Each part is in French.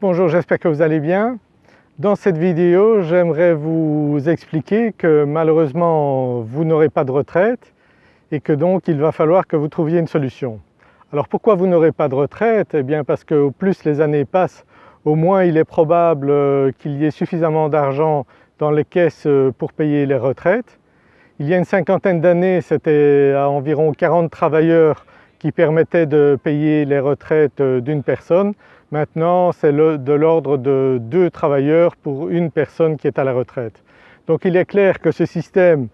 Bonjour, j'espère que vous allez bien. Dans cette vidéo, j'aimerais vous expliquer que malheureusement vous n'aurez pas de retraite et que donc il va falloir que vous trouviez une solution. Alors pourquoi vous n'aurez pas de retraite? Eh bien parce que au plus les années passent, au moins il est probable euh, qu'il y ait suffisamment d'argent dans les caisses euh, pour payer les retraites. Il y a une cinquantaine d'années, c'était à environ 40 travailleurs qui permettaient de payer les retraites euh, d'une personne. Maintenant, c'est de l'ordre de deux travailleurs pour une personne qui est à la retraite. Donc il est clair que ce système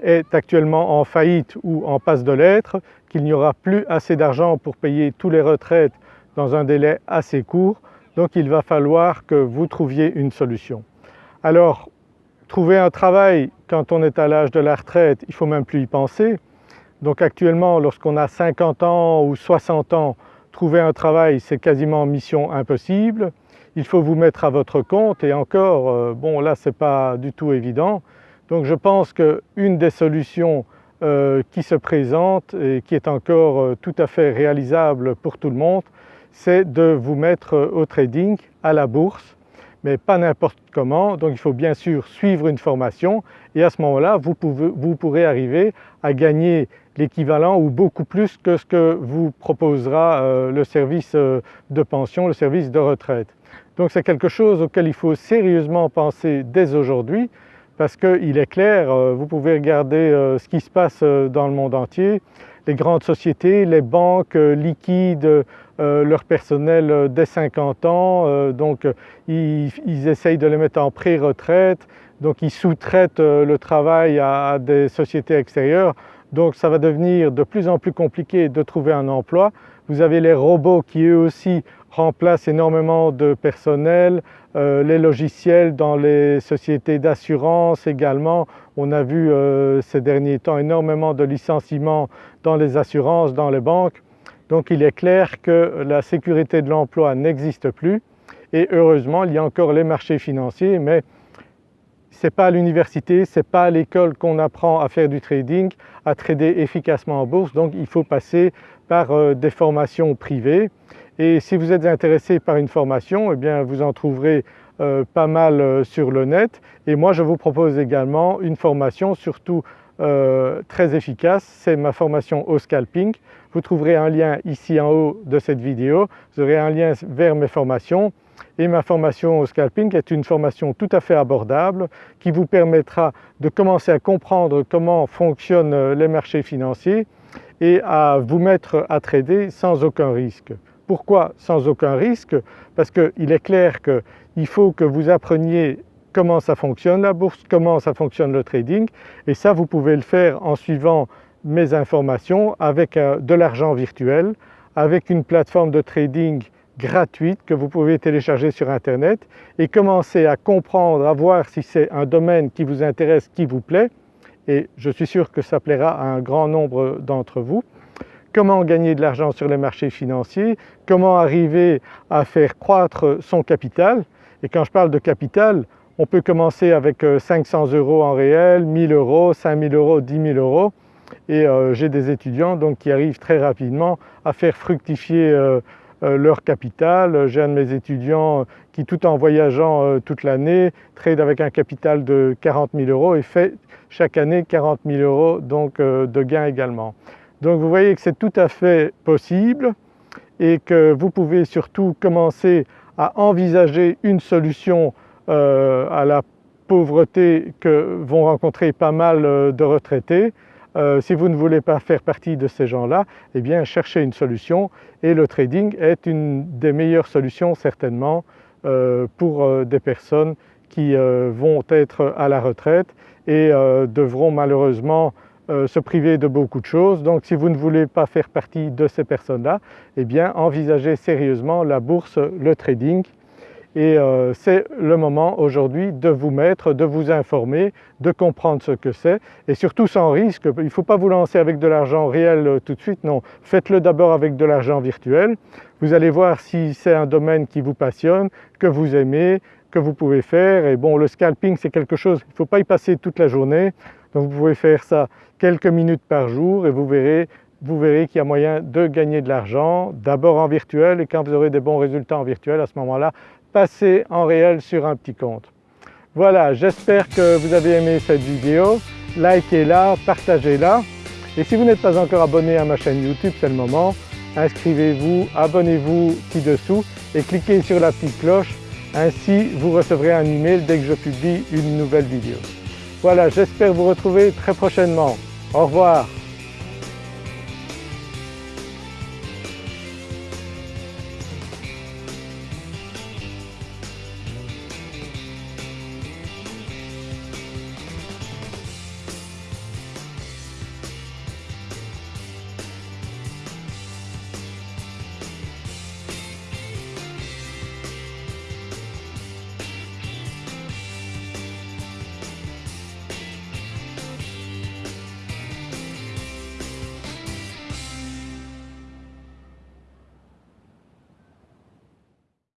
est actuellement en faillite ou en passe de l'être, qu'il n'y aura plus assez d'argent pour payer tous les retraites dans un délai assez court, donc il va falloir que vous trouviez une solution. Alors trouver un travail quand on est à l'âge de la retraite, il ne faut même plus y penser. Donc actuellement lorsqu'on a 50 ans ou 60 ans, trouver un travail c'est quasiment mission impossible. Il faut vous mettre à votre compte et encore, euh, bon là c'est pas du tout évident. Donc je pense qu'une des solutions euh, qui se présente et qui est encore euh, tout à fait réalisable pour tout le monde, c'est de vous mettre au trading, à la bourse, mais pas n'importe comment. Donc il faut bien sûr suivre une formation et à ce moment-là vous, vous pourrez arriver à gagner l'équivalent ou beaucoup plus que ce que vous proposera euh, le service euh, de pension, le service de retraite. Donc c'est quelque chose auquel il faut sérieusement penser dès aujourd'hui parce qu'il est clair, euh, vous pouvez regarder ce qui se passe dans le monde entier, les grandes sociétés, les banques liquident leur personnel dès 50 ans, donc ils, essayent de les mettre en pré-retraite, donc ils sous-traitent le travail à des sociétés extérieures donc ça va devenir de plus en plus compliqué de trouver un emploi. Vous avez les robots qui eux aussi remplacent énormément de personnel, euh, les logiciels dans les sociétés d'assurance également. On a vu euh, ces derniers temps énormément de licenciements dans les assurances, dans les banques. Donc il est clair que la sécurité de l'emploi n'existe plus et heureusement il y a encore les marchés financiers mais ce n'est pas à l'université, ce n'est pas à l'école qu'on apprend à faire du trading, à trader efficacement en bourse, donc il faut passer par euh, des formations privées. Et si vous êtes intéressé par une formation, eh bien vous en trouverez euh, pas mal euh, sur le net. Et moi je vous propose également une formation surtout très efficace, c'est ma formation au scalping. Vous trouverez un lien ici en haut de cette vidéo, vous aurez un lien vers mes formations et ma formation au scalping est une formation tout à fait abordable qui vous permettra de commencer à comprendre comment fonctionnent les marchés financiers et à vous mettre à trader sans aucun risque. Pourquoi sans aucun risque? Parce qu'il est clair qu'il faut que vous appreniez comment ça fonctionne la bourse, comment ça fonctionne le trading et ça vous pouvez le faire en suivant mes informations avec euh, de l'argent virtuel, avec une plateforme de trading gratuite que vous pouvez télécharger sur internet et commencer à comprendre, à voir si c'est un domaine qui vous intéresse, qui vous plaît et je suis sûr que ça plaira à un grand nombre d'entre vous. Comment gagner de l'argent sur les marchés financiers, comment arriver à faire croître son capital? Et quand je parle de capital, on peut commencer avec 500 euh, euros en réel, 1000 euros, 5000 euros, 10 000 euros et euh, j'ai des étudiants donc qui arrivent très rapidement à faire fructifier euh, leur capital. J'ai un de mes étudiants qui tout en voyageant toute l'année trade avec un capital de 40 000 euros et fait chaque année 40 000 euros donc de gains également. Donc vous voyez que c'est tout à fait possible et que vous pouvez surtout commencer à envisager une solution à la pauvreté que vont rencontrer pas mal de retraités. Euh, si vous ne voulez pas faire partie de ces gens-là, eh bien cherchez une solution et le trading est une des meilleures solutions certainement euh, pour euh, des personnes qui vont être à la retraite et devront malheureusement se priver de beaucoup de choses. Donc si vous ne voulez pas faire partie de ces personnes-là, eh bien envisagez sérieusement la bourse, le trading et euh, c'est le moment aujourd'hui de vous mettre, de vous informer, de comprendre ce que c'est et surtout sans risque. Il ne faut pas vous lancer avec de l'argent réel euh, tout de suite, non. Faites-le d'abord avec de l'argent virtuel. Vous allez voir si c'est un domaine qui vous passionne, que vous aimez, que vous pouvez faire et bon le scalping c'est quelque chose, il ne faut pas y passer toute la journée donc vous pouvez faire ça quelques minutes par jour et vous verrez vous verrez qu'il y a moyen de gagner de l'argent, d'abord en virtuel et quand vous aurez des bons résultats en virtuel, à ce moment-là, passer en réel sur un petit compte. Voilà, j'espère que vous avez aimé cette vidéo, likez-la, partagez-la et si vous n'êtes pas encore abonné à ma chaîne YouTube, c'est le moment, inscrivez-vous, abonnez-vous ci-dessous et cliquez sur la petite cloche, ainsi vous recevrez un email dès que je publie une nouvelle vidéo. Voilà, j'espère vous retrouver très prochainement. Au revoir